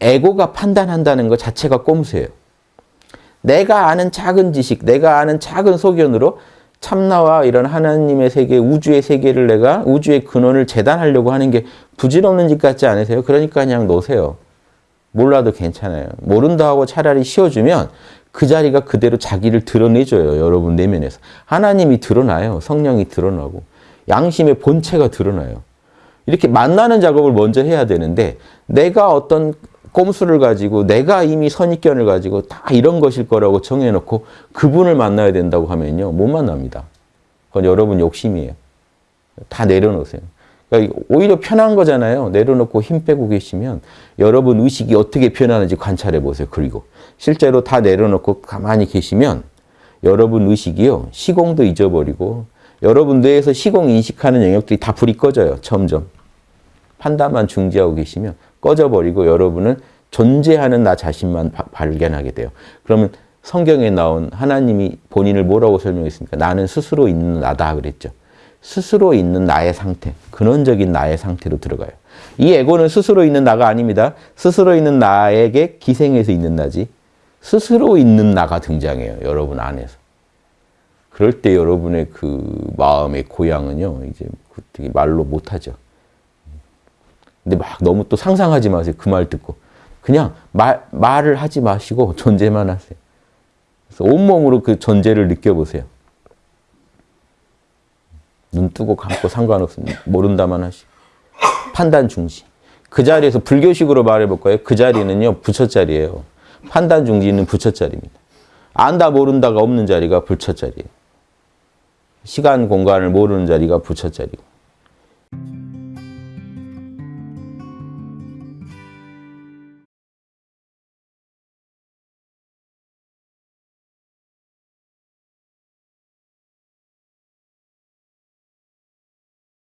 에고가 판단한다는 것 자체가 꼼수예요. 내가 아는 작은 지식, 내가 아는 작은 소견으로 참나와 이런 하나님의 세계, 우주의 세계를 내가 우주의 근원을 재단하려고 하는 게 부질없는 짓 같지 않으세요? 그러니까 그냥 놓으세요. 몰라도 괜찮아요. 모른다 하고 차라리 쉬어주면 그 자리가 그대로 자기를 드러내줘요. 여러분 내면에서. 하나님이 드러나요. 성령이 드러나고. 양심의 본체가 드러나요. 이렇게 만나는 작업을 먼저 해야 되는데 내가 어떤 꼼수를 가지고 내가 이미 선입견을 가지고 다 이런 것일 거라고 정해놓고 그분을 만나야 된다고 하면요. 못 만납니다. 그건 여러분 욕심이에요. 다 내려놓으세요. 그러니까 오히려 편한 거잖아요. 내려놓고 힘 빼고 계시면 여러분 의식이 어떻게 변하는지 관찰해 보세요. 그리고 실제로 다 내려놓고 가만히 계시면 여러분 의식이요. 시공도 잊어버리고 여러분 뇌에서 시공 인식하는 영역들이 다 불이 꺼져요. 점점. 판단만 중지하고 계시면 꺼져버리고 여러분은 존재하는 나 자신만 바, 발견하게 돼요. 그러면 성경에 나온 하나님이 본인을 뭐라고 설명했습니까? 나는 스스로 있는 나다 그랬죠. 스스로 있는 나의 상태, 근원적인 나의 상태로 들어가요. 이 에고는 스스로 있는 나가 아닙니다. 스스로 있는 나에게 기생해서 있는 나지 스스로 있는 나가 등장해요. 여러분 안에서. 그럴 때 여러분의 그 마음의 고향은요. 이제 말로 못하죠. 근데 막 너무 또 상상하지 마세요. 그 말 듣고. 그냥 말, 말을 하지 마시고 존재만 하세요. 그래서 온몸으로 그 존재를 느껴보세요. 눈 뜨고 감고 상관없습니다. 모른다만 하시고. 판단 중시. 그 자리에서 불교식으로 말해볼까요? 그 자리는요, 부처 자리예요. 판단 중지는 부처 자리입니다. 안다 모른다가 없는 자리가 부처자리예요. 시간 공간을 모르는 자리가 부처 자리고.